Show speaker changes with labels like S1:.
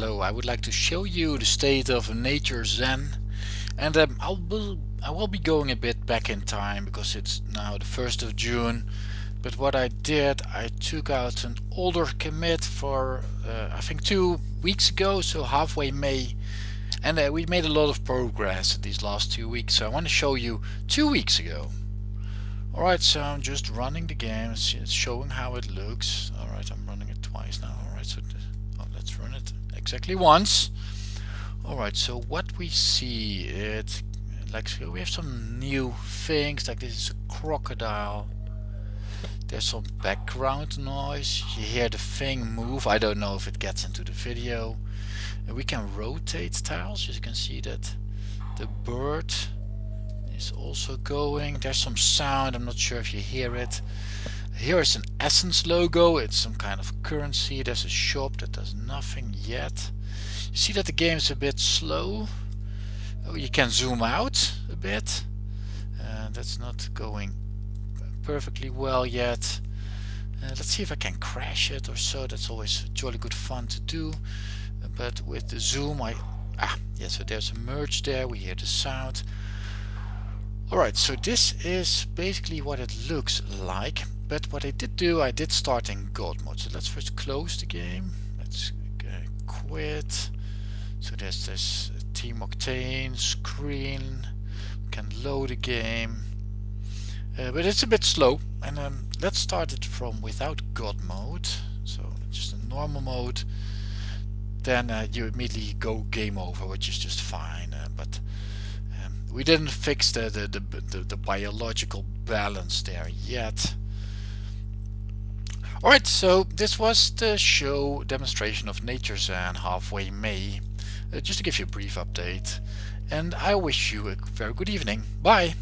S1: Hello, I would like to show you the state of Nature Zen. And um, I will I will be going a bit back in time because it's now the 1st of June. But what I did I took out an older commit for uh, I think two weeks ago so halfway May. And uh, we made a lot of progress these last two weeks. So I want to show you two weeks ago. Alright so I'm just running the game it's showing how it looks. Alright I'm running it twice now. Alright so exactly once. Alright so what we see it like we have some new things like this is a crocodile. There's some background noise. You hear the thing move. I don't know if it gets into the video. And we can rotate tiles. You can see that the bird is also going. There's some sound. I'm not sure if you hear it here is an essence logo. It's some kind of currency. There's a shop that does nothing yet. You see that the game is a bit slow? Oh, you can zoom out a bit. Uh, that's not going perfectly well yet. Uh, let's see if I can crash it or so. That's always jolly good fun to do. But with the zoom I ah yeah so there's a merge there. We hear the sound. Alright, so this is basically what it looks like, but what I did do, I did start in God mode. So let's first close the game. Let's uh, quit. So there's this Team Octane screen. We can load the game. Uh, but it's a bit slow. And um, let's start it from without God mode. So just a normal mode. Then uh, you immediately go game over, which is just fine. Uh, but we didn't fix the, the, the, the, the biological balance there yet. Alright, so this was the show demonstration of Nature Zen halfway May. Uh, just to give you a brief update. And I wish you a very good evening. Bye!